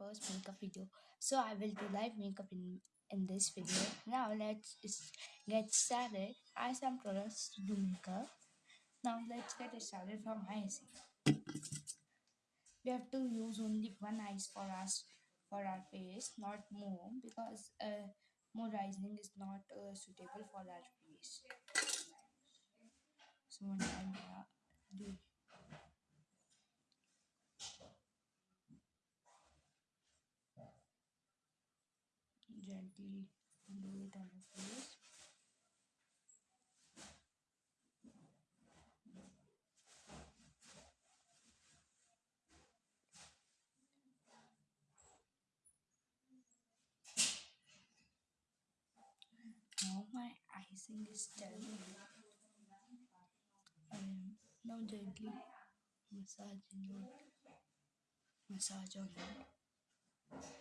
first makeup video. So I will do live makeup in in this video. Now let's get started. I have some products to do makeup. Now let's get started from icing. We have to use only one ice for us for our face, not more, because uh, more icing is not uh, suitable for our face. So do gently do on. Now my icing is done. Um, now gently massaging it. Massage on it.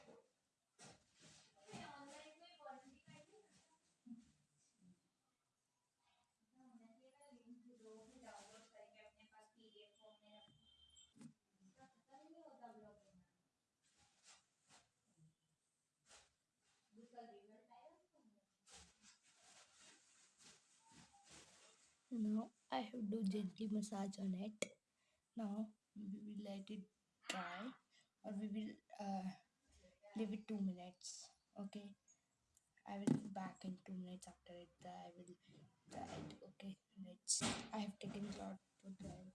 Now I have to gently massage on it. Now we will let it dry or we will uh, leave it two minutes. Okay. I will be back in two minutes after it dry. I will dry it. Okay. Let's. I have taken cloth to dry it.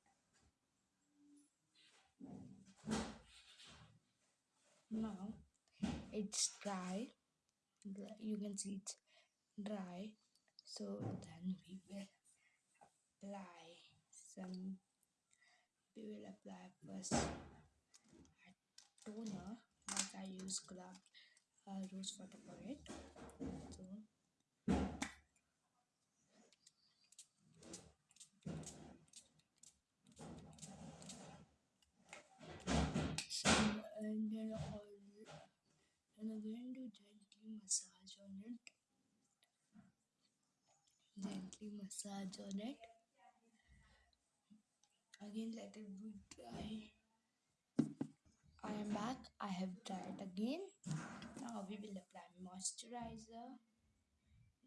Now it's. Dry- You can see it's dry. So then we will apply some. We will apply first a toner. Like I use gulab uh, rose water for it. So and then all and I'm going to gently massage on it. Gently massage on it. Again, let it be dry. I am back. I have dried again. Now we will apply moisturizer.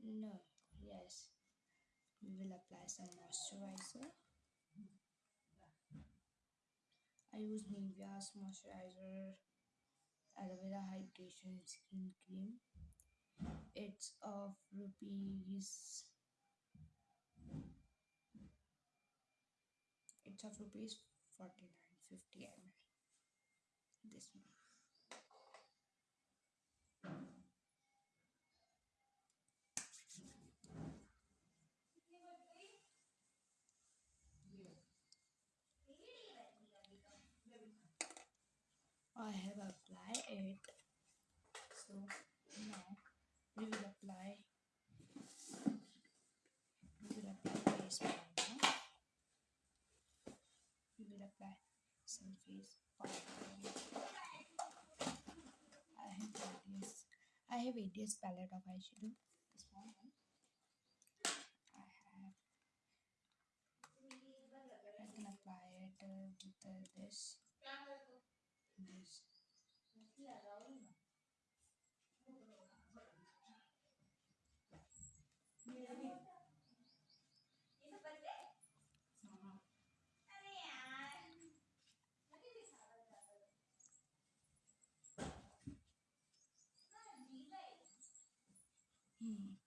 No, yes, we will apply some moisturizer. I use Nivea's moisturizer aloe vera hydration skin cream. It's of rupees. It's of rupees forty nine fifty ml. This one. I have applied it. So now we will apply. We will apply face powder. We will apply some face powder. I have various. Have various palette of eyeshadow. This one. I have. I can apply it uh, with uh, this. This. Hmm.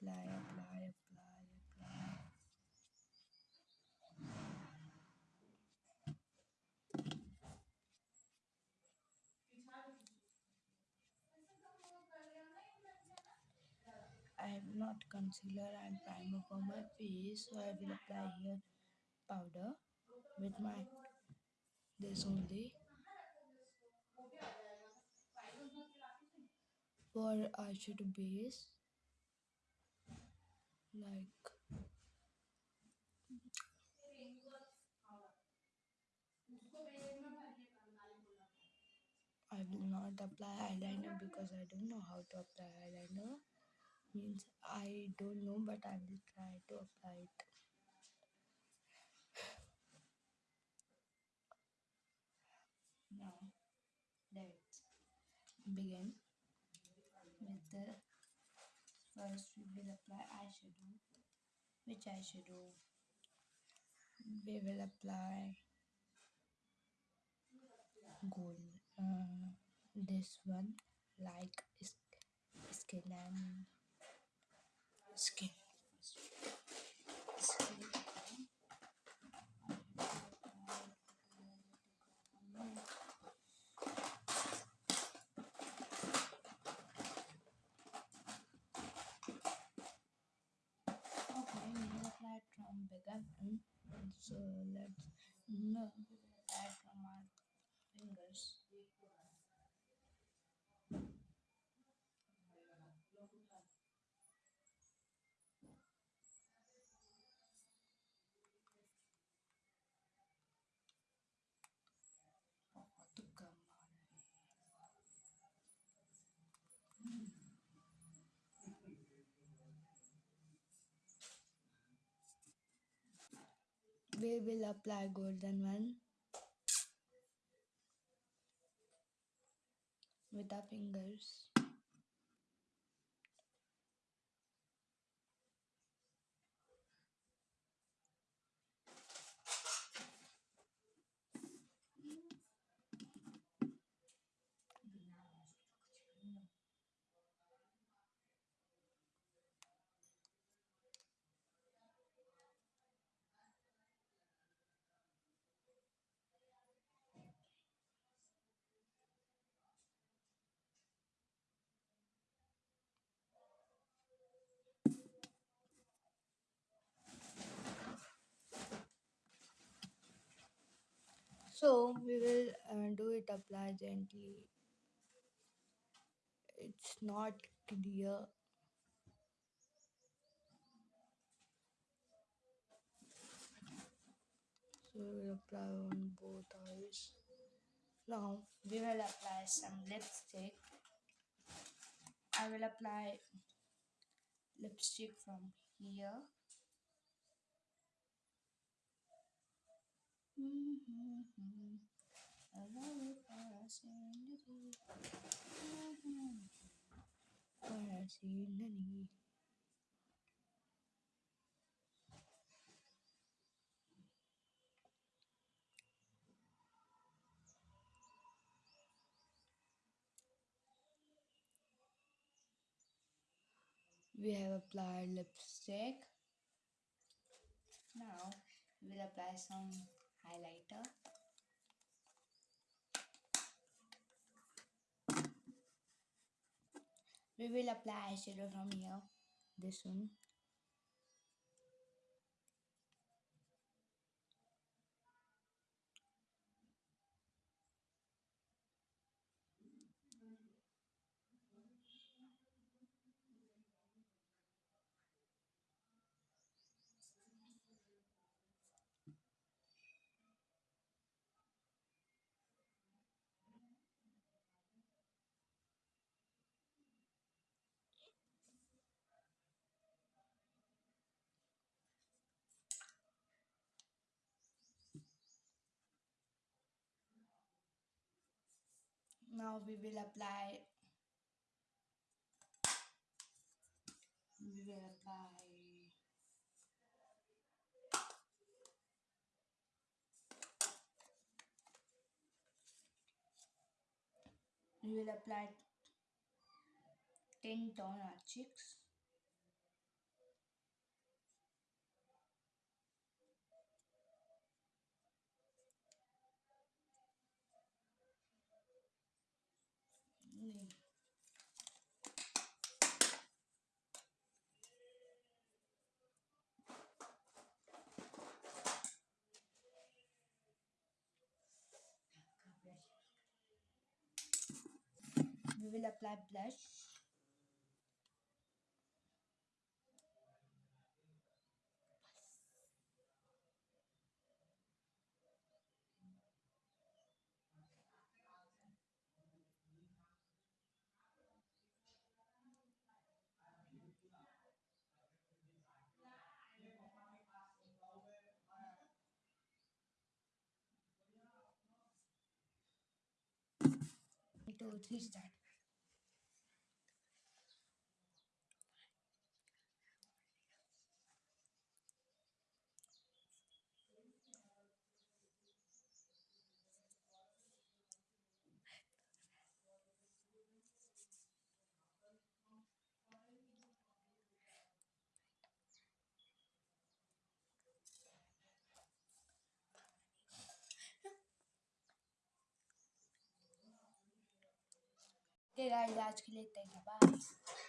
Apply, apply, apply, apply. I have not concealer and primer for my face, so I will apply here powder with my this only for eyeshadow base like I will not apply eyeliner because I don't know how to apply eyeliner. Means I don't know, but I will try to apply it. Now, let's begin with the first we will apply eyeshadow. Which eyeshadow? We will apply gold. Uh, this one, like skin and skin. Okay, we apply from bigger one. Hmm? So let's no we will apply golden one. With our fingers so we will uh, do it apply gently. It's not clear. So we will apply on both eyes. Now we will apply some lipstick. I will apply lipstick from here In the need. We have applied lipstick. Now we'll apply some highlighter. We will apply eyeshadow from here. This one. Now we will apply. We will apply. We will apply tint on our cheeks. Mm. We will apply blush. two, three, start. Okay guys आज के लिए इतना ही bye